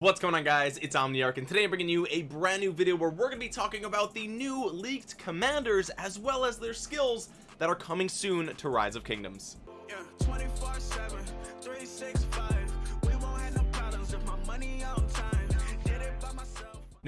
what's going on guys? It's omniarch and today i'm bringing you a brand new video where we're going to be talking about the new leaked commanders as well as their skills that are coming soon to rise of kingdoms. Yeah,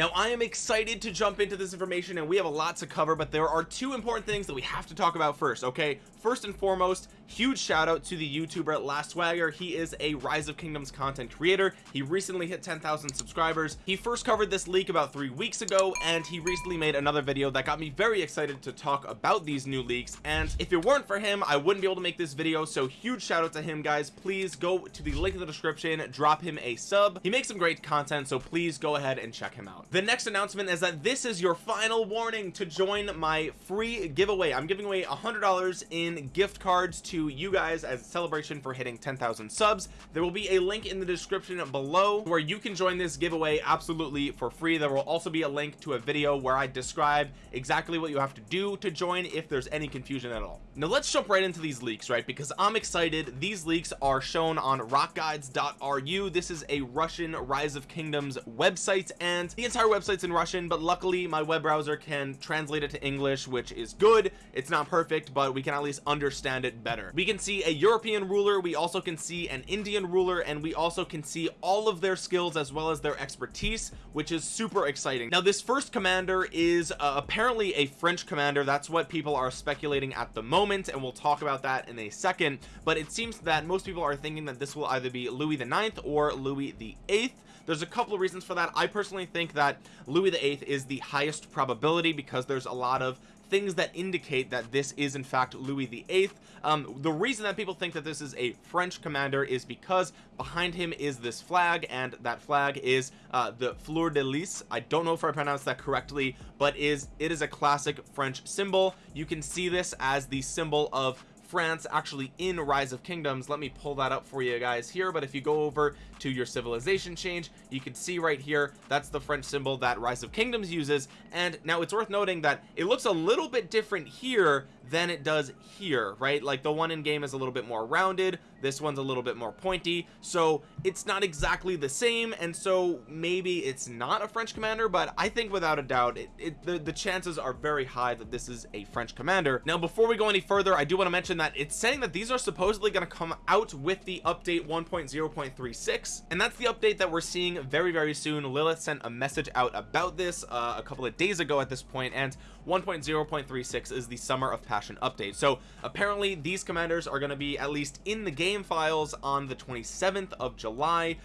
now I am excited to jump into this information and we have a lot to cover but there are two important things that we have to talk about first okay? First and foremost huge shout out to the youtuber last swagger. He is a rise of kingdoms content creator. He recently hit 10,000 subscribers. He first covered this leak about three weeks ago and he recently made another video that got me very excited to talk about these new leaks and if it weren't for him I wouldn't be able to make this video so huge shout out to him guys. Please go to the link in the description drop him a sub. He makes some great content so please go ahead and check him out the next announcement is that this is your final warning to join my free giveaway. I'm giving away a hundred dollars in gift cards to you guys as a celebration for hitting 10,000 subs. There will be a link in the description below where you can join this giveaway absolutely for free. There will also be a link to a video where I describe exactly what you have to do to join if there's any confusion at all. Now let's jump right into these leaks right? Because I'm excited. These leaks are shown on rockguides.ru this is a Russian rise of kingdoms website and the entire website's in Russian but luckily my web browser can translate it to English which is good. It's not perfect but we can at least understand it better. We can see a European ruler. We also can see an Indian ruler and we also can see all of their skills as well as their expertise which is super exciting. Now this first commander is uh, apparently a French commander. That's what people are speculating at the moment and we'll talk about that in a second. But it seems that most people are thinking that this will either be Louis the ninth or Louis the eighth there's a couple of reasons for that. I personally think that Louis the eighth is the highest probability because there's a lot of things that indicate that this is in fact Louis the eighth. Um, the reason that people think that this is a French commander is because behind him is this flag and that flag is uh, the fleur de lis I don't know if I pronounced that correctly but is it is a classic French symbol. You can see this as the symbol of France actually in rise of kingdoms. Let me pull that up for you guys here but if you go over to your civilization change you can see right here that's the French symbol that rise of kingdoms uses and now it's worth noting that it looks a little bit different here than it does here right? Like the one in game is a little bit more rounded. This one's a little bit more pointy. So it's not exactly the same and so maybe it's not a French commander but I think without a doubt it, it the, the chances are very high that this is a French commander. Now before we go any further I do want to mention that it's saying that these are supposedly going to come out with the update 1.0.36 and that's the update that we're seeing very very soon. Lilith sent a message out about this uh, a couple of days ago at this point and 1.0.36 is the summer of passion update. So apparently these commanders are going to be at least in the game files on the 27th of July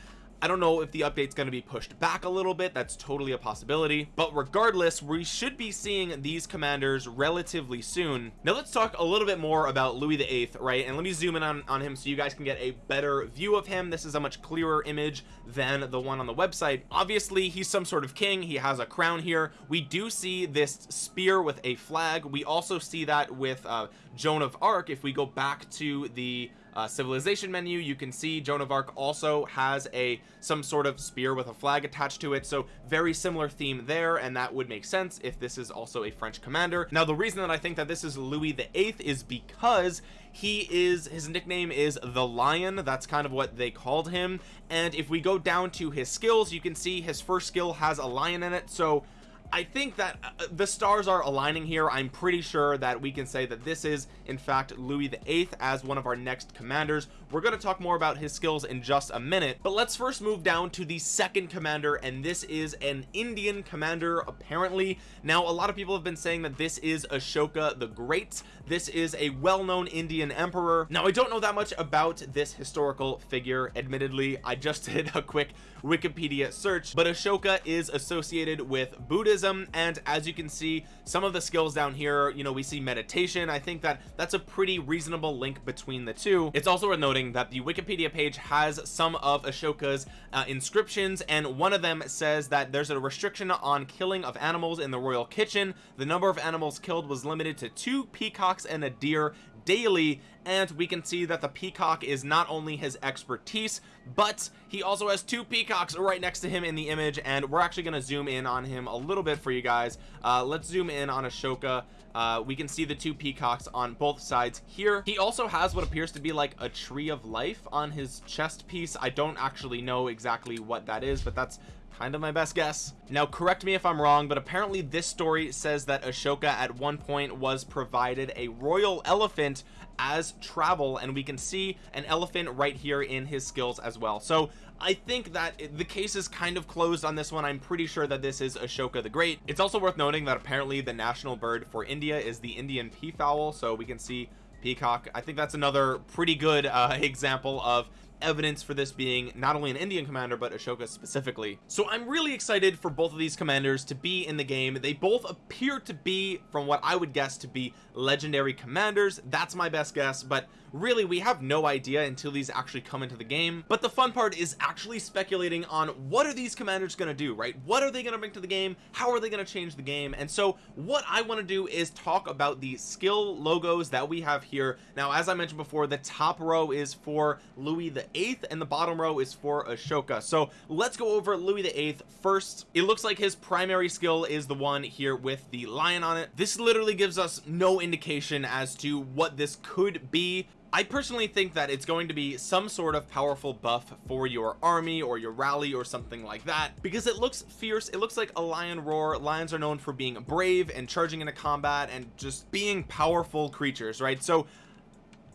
I don't know if the update's going to be pushed back a little bit that's totally a possibility but regardless we should be seeing these commanders relatively soon. Now let's talk a little bit more about Louis the Eighth right? And let me zoom in on, on him so you guys can get a better view of him. This is a much clearer image than the one on the website. Obviously he's some sort of king. He has a crown here. We do see this spear with a flag. We also see that with uh, Joan of Arc. If we go back to the uh, civilization menu. You can see Joan of Arc also has a some sort of spear with a flag attached to it. So very similar theme there and that would make sense if this is also a French commander. Now the reason that I think that this is Louis the Eighth is because he is his nickname is the lion. That's kind of what they called him. And if we go down to his skills you can see his first skill has a lion in it. So I think that uh, the stars are aligning here. I'm pretty sure that we can say that this is in fact Louis the Eighth as one of our next commanders. We're going to talk more about his skills in just a minute but let's first move down to the second commander and this is an Indian commander apparently. Now a lot of people have been saying that this is Ashoka the Great this is a well-known Indian emperor. Now I don't know that much about this historical figure. Admittedly I just did a quick Wikipedia search but Ashoka is associated with Buddhism and as you can see some of the skills down here you know we see meditation. I think that that's a pretty reasonable link between the two. It's also worth noting that the Wikipedia page has some of Ashoka's uh, inscriptions and one of them says that there's a restriction on killing of animals in the royal kitchen. The number of animals killed was limited to two peacocks and a deer daily and we can see that the peacock is not only his expertise but he also has two peacocks right next to him in the image and we're actually going to zoom in on him a little bit for you guys. Uh, let's zoom in on Ashoka. Uh, we can see the two peacocks on both sides here. He also has what appears to be like a tree of life on his chest piece. I don't actually know exactly what that is but that's kind of my best guess. Now correct me if i'm wrong but apparently this story says that ashoka at one point was provided a royal elephant as travel and we can see an elephant right here in his skills as well. So I think that the case is kind of closed on this one. I'm pretty sure that this is Ashoka the Great. It's also worth noting that apparently the national bird for India is the Indian peafowl so we can see peacock. I think that's another pretty good uh, example of evidence for this being not only an Indian commander but Ashoka specifically. So I'm really excited for both of these commanders to be in the game. They both appear to be from what I would guess to be legendary commanders. That's my best guess but really we have no idea until these actually come into the game. But the fun part is actually speculating on what are these commanders going to do right? What are they going to bring to the game? How are they going to change the game? And so what I want to do is talk about the skill logos that we have here. Now as I mentioned before the top row is for Louis the eighth and the bottom row is for Ashoka. So let's go over Louis the eighth first. It looks like his primary skill is the one here with the lion on it. This literally gives us no indication as to what this could be. I personally think that it's going to be some sort of powerful buff for your army or your rally or something like that because it looks fierce. It looks like a lion roar. Lions are known for being brave and charging into combat and just being powerful creatures right? So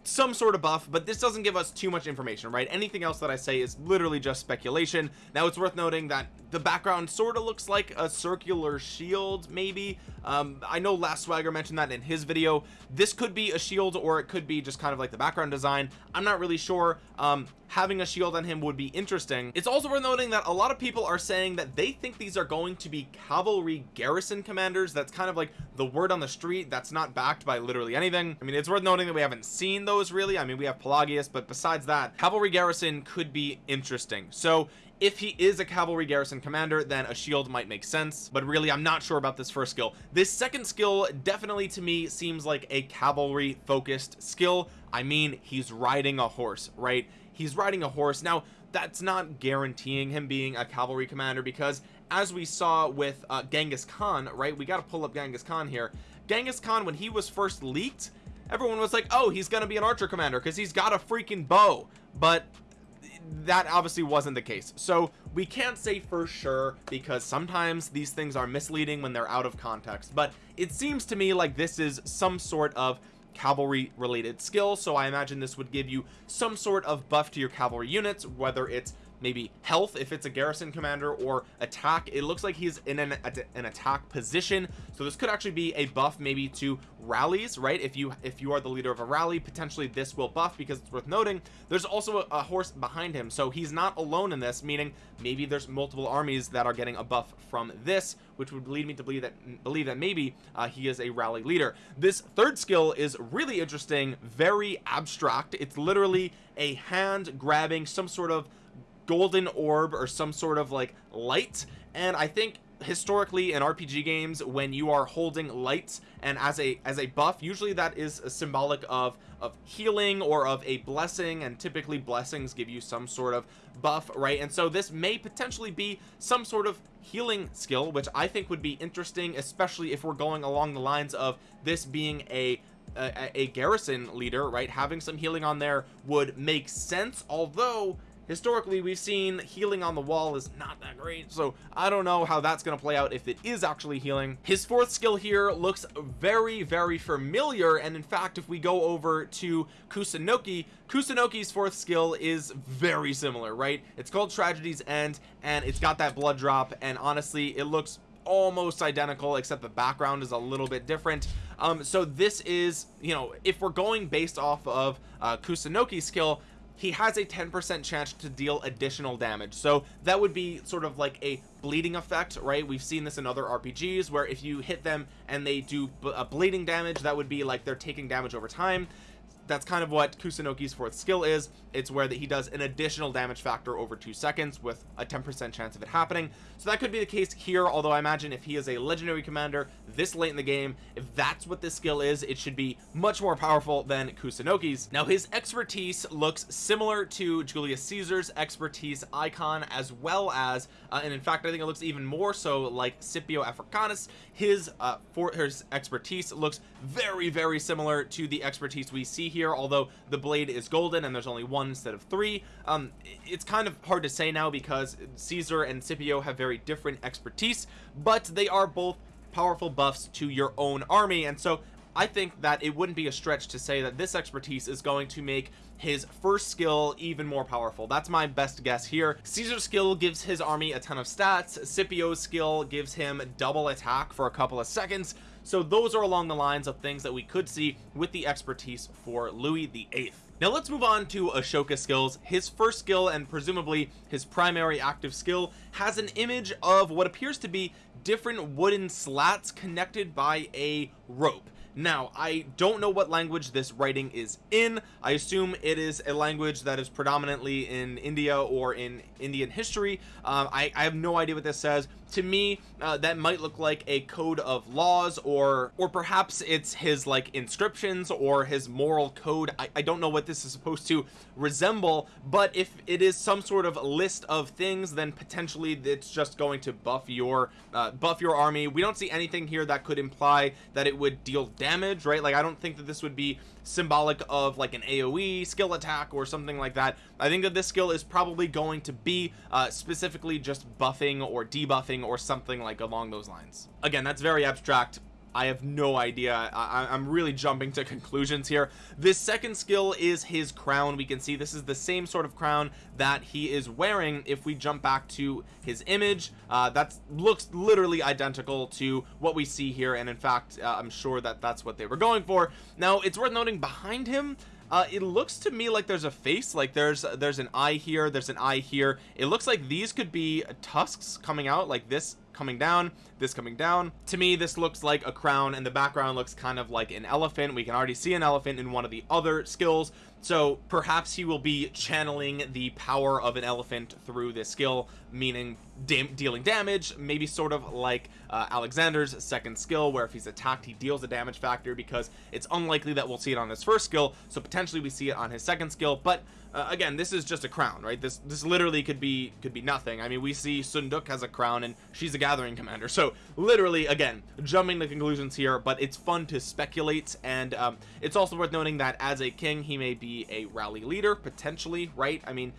some sort of buff but this doesn't give us too much information right? Anything else that I say is literally just speculation. Now it's worth noting that the background sort of looks like a circular shield maybe. Um, I know last swagger mentioned that in his video. This could be a shield or it could be just kind of like the background design. I'm not really sure. Um, having a shield on him would be interesting. It's also worth noting that a lot of people are saying that they think these are going to be cavalry garrison commanders. That's kind of like the word on the street. That's not backed by literally anything. I mean it's worth noting that we haven't seen those really. I mean we have Pelagius but besides that cavalry garrison could be interesting. So if he is a cavalry garrison commander then a shield might make sense but really I'm not sure about this first skill. This second skill definitely to me seems like a cavalry focused skill. I mean he's riding a horse right? He's riding a horse. Now that's not guaranteeing him being a cavalry commander because as we saw with uh, Genghis Khan right? We got to pull up Genghis Khan here. Genghis Khan when he was first leaked everyone was like oh he's gonna be an archer commander because he's got a freaking bow. But that obviously wasn't the case. So we can't say for sure because sometimes these things are misleading when they're out of context but it seems to me like this is some sort of cavalry related skill so I imagine this would give you some sort of buff to your cavalry units whether it's maybe health if it's a garrison commander or attack. It looks like he's in an, an attack position. So this could actually be a buff maybe to rallies right? If you if you are the leader of a rally potentially this will buff because it's worth noting. There's also a, a horse behind him. So he's not alone in this meaning maybe there's multiple armies that are getting a buff from this which would lead me to believe that believe that maybe uh, he is a rally leader. This third skill is really interesting very abstract. It's literally a hand grabbing some sort of golden orb or some sort of like light. And I think historically in RPG games when you are holding lights and as a as a buff usually that is a symbolic of of healing or of a blessing. And typically blessings give you some sort of buff right? And so this may potentially be some sort of healing skill which I think would be interesting especially if we're going along the lines of this being a a, a garrison leader right? Having some healing on there would make sense. Although historically we've seen healing on the wall is not that great so I don't know how that's going to play out if it is actually healing. His fourth skill here looks very very familiar and in fact if we go over to Kusunoki Kusunoki's fourth skill is very similar right? It's called Tragedy's End and it's got that blood drop and honestly it looks almost identical except the background is a little bit different. Um so this is you know if we're going based off of uh Kusunoki's skill he has a 10% chance to deal additional damage. So that would be sort of like a bleeding effect right? We've seen this in other RPGs where if you hit them and they do a uh, bleeding damage that would be like they're taking damage over time that's kind of what Kusunoki's fourth skill is. It's where that he does an additional damage factor over two seconds with a 10% chance of it happening. So that could be the case here although I imagine if he is a legendary commander this late in the game if that's what this skill is it should be much more powerful than Kusunoki's. Now his expertise looks similar to Julius Caesar's expertise icon as well as uh, and in fact I think it looks even more so like Scipio Africanus. His uh for his expertise looks very very similar to the expertise we see here although the blade is golden and there's only one instead of three. Um it's kind of hard to say now because Caesar and Scipio have very different expertise but they are both powerful buffs to your own army. And so I think that it wouldn't be a stretch to say that this expertise is going to make his first skill even more powerful. That's my best guess here. Caesar's skill gives his army a ton of stats. Scipio's skill gives him double attack for a couple of seconds so those are along the lines of things that we could see with the expertise for Louis the Eighth. Now let's move on to Ashoka's skills. His first skill and presumably his primary active skill has an image of what appears to be different wooden slats connected by a rope. Now I don't know what language this writing is in. I assume it is a language that is predominantly in India or in Indian history. Um, I, I have no idea what this says to me uh, that might look like a code of laws or or perhaps it's his like inscriptions or his moral code. I, I don't know what this is supposed to resemble but if it is some sort of list of things then potentially it's just going to buff your uh, buff your army. We don't see anything here that could imply that it would deal damage right? Like I don't think that this would be symbolic of like an AoE skill attack or something like that I think that this skill is probably going to be uh, specifically just buffing or debuffing or something like along those lines. Again that's very abstract I have no idea. I, am really jumping to conclusions here. This second skill is his crown. We can see this is the same sort of crown that he is wearing. If we jump back to his image uh, that looks literally identical to what we see here. And in fact uh, I'm sure that that's what they were going for. Now it's worth noting behind him uh, it looks to me like there's a face like there's there's an eye here there's an eye here. It looks like these could be tusks coming out like this coming down this coming down. To me this looks like a crown and the background looks kind of like an elephant. We can already see an elephant in one of the other skills so perhaps he will be channeling the power of an elephant through this skill meaning dealing damage maybe sort of like uh, Alexander's second skill where if he's attacked he deals a damage factor because it's unlikely that we'll see it on his first skill so potentially we see it on his second skill but uh, again this is just a crown right? This this literally could be could be nothing. I mean we see Sundeok has a crown and she's a gathering commander so literally again jumping the conclusions here but it's fun to speculate and um, it's also worth noting that as a king he may be a rally leader potentially right? I mean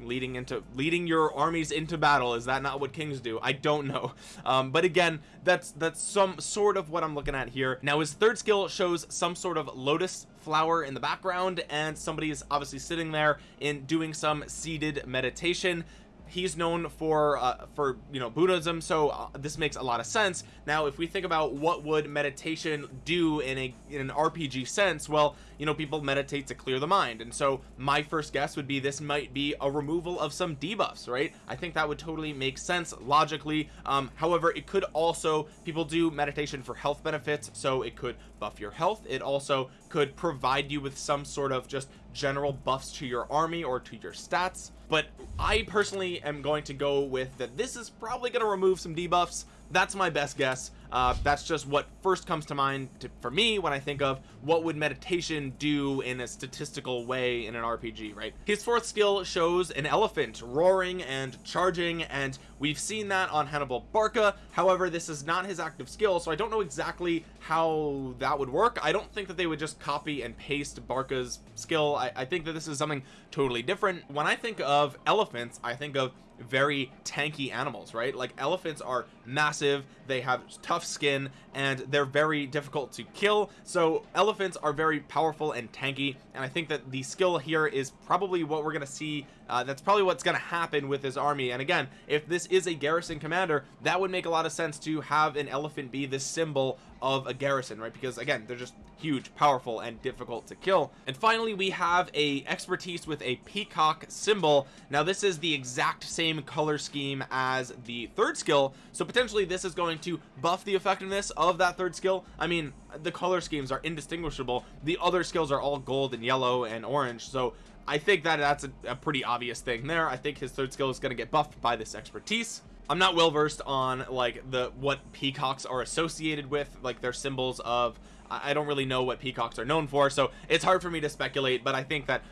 leading into leading your armies into battle is that not what kings do? I don't know. Um, but again that's that's some sort of what I'm looking at here. Now his third skill shows some sort of lotus flower in the background and somebody is obviously sitting there in doing some seated meditation he's known for uh, for you know Buddhism so uh, this makes a lot of sense. Now if we think about what would meditation do in a in an RPG sense well you know people meditate to clear the mind. And so my first guess would be this might be a removal of some debuffs right? I think that would totally make sense logically. Um however it could also people do meditation for health benefits so it could buff your health. It also could provide you with some sort of just general buffs to your army or to your stats but I personally am going to go with that this is probably going to remove some debuffs. That's my best guess. Uh, that's just what first comes to mind to, for me when I think of what would meditation do in a statistical way in an RPG right? His fourth skill shows an elephant roaring and charging and we've seen that on Hannibal Barca. However this is not his active skill so I don't know exactly how that would work. I don't think that they would just copy and paste Barca's skill. I, I think that this is something totally different. When I think of elephants I think of very tanky animals right? Like elephants are massive they have tough skin and they're very difficult to kill. So elephants are very powerful and tanky and I think that the skill here is probably what we're gonna see uh, that's probably what's going to happen with his army. And again if this is a garrison commander that would make a lot of sense to have an elephant be the symbol of a garrison right? Because again they're just huge powerful and difficult to kill. And finally we have a expertise with a peacock symbol. Now this is the exact same color scheme as the third skill. So potentially this is going to buff the effectiveness of that third skill. I mean the color schemes are indistinguishable. The other skills are all gold and yellow and orange. So I think that that's a, a pretty obvious thing there. I think his third skill is going to get buffed by this expertise. I'm not well versed on like the what peacocks are associated with like their symbols of I don't really know what peacocks are known for so it's hard for me to speculate but I think that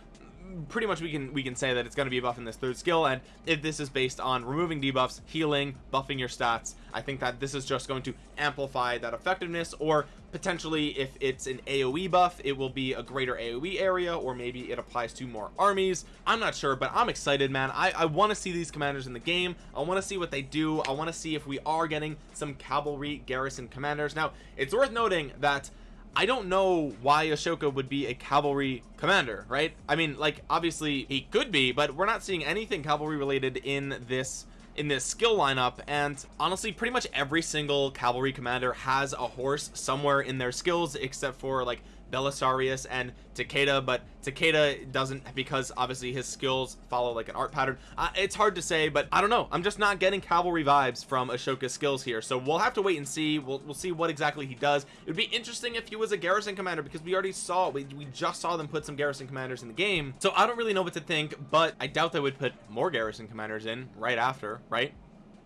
pretty much we can we can say that it's going to be a buff in this third skill and if this is based on removing debuffs healing buffing your stats I think that this is just going to amplify that effectiveness or potentially if it's an AoE buff it will be a greater AoE area or maybe it applies to more armies. I'm not sure but I'm excited man. I, I want to see these commanders in the game. I want to see what they do. I want to see if we are getting some cavalry garrison commanders. Now it's worth noting that I don't know why Ashoka would be a cavalry commander right? I mean like obviously he could be but we're not seeing anything cavalry related in this in this skill lineup. And honestly pretty much every single cavalry commander has a horse somewhere in their skills except for like Belisarius and Takeda but Takeda doesn't because obviously his skills follow like an art pattern. Uh, it's hard to say but I don't know. I'm just not getting cavalry vibes from Ashoka's skills here. So we'll have to wait and see. We'll, we'll see what exactly he does. It would be interesting if he was a garrison commander because we already saw we, we just saw them put some garrison commanders in the game. So I don't really know what to think but I doubt they would put more garrison commanders in right after right?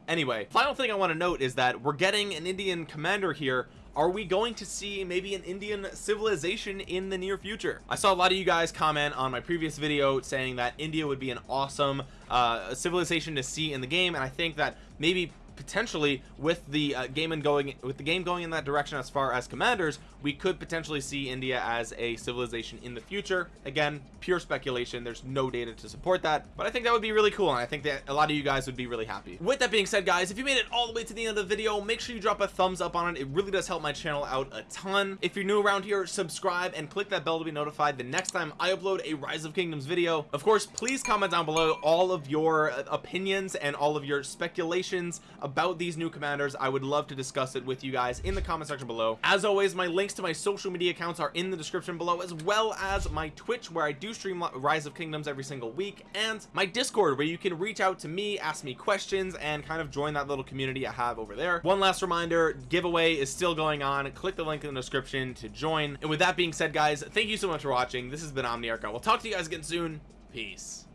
Anyway final thing I want to note is that we're getting an Indian commander here are we going to see maybe an Indian civilization in the near future? I saw a lot of you guys comment on my previous video saying that India would be an awesome uh, civilization to see in the game and I think that maybe potentially with the uh, game and going with the game going in that direction as far as commanders we could potentially see India as a civilization in the future. Again pure speculation. There's no data to support that but I think that would be really cool and I think that a lot of you guys would be really happy. With that being said guys if you made it all the way to the end of the video make sure you drop a thumbs up on it. It really does help my channel out a ton. If you're new around here subscribe and click that bell to be notified the next time I upload a rise of kingdoms video. Of course please comment down below all of your uh, opinions and all of your speculations about these new commanders. I would love to discuss it with you guys in the comment section below. As always my links to my social media accounts are in the description below as well as my twitch where I do stream rise of kingdoms every single week and my discord where you can reach out to me ask me questions and kind of join that little community I have over there. One last reminder giveaway is still going on. Click the link in the description to join. And with that being said guys thank you so much for watching. This has been Omniarch. We'll talk to you guys again soon. Peace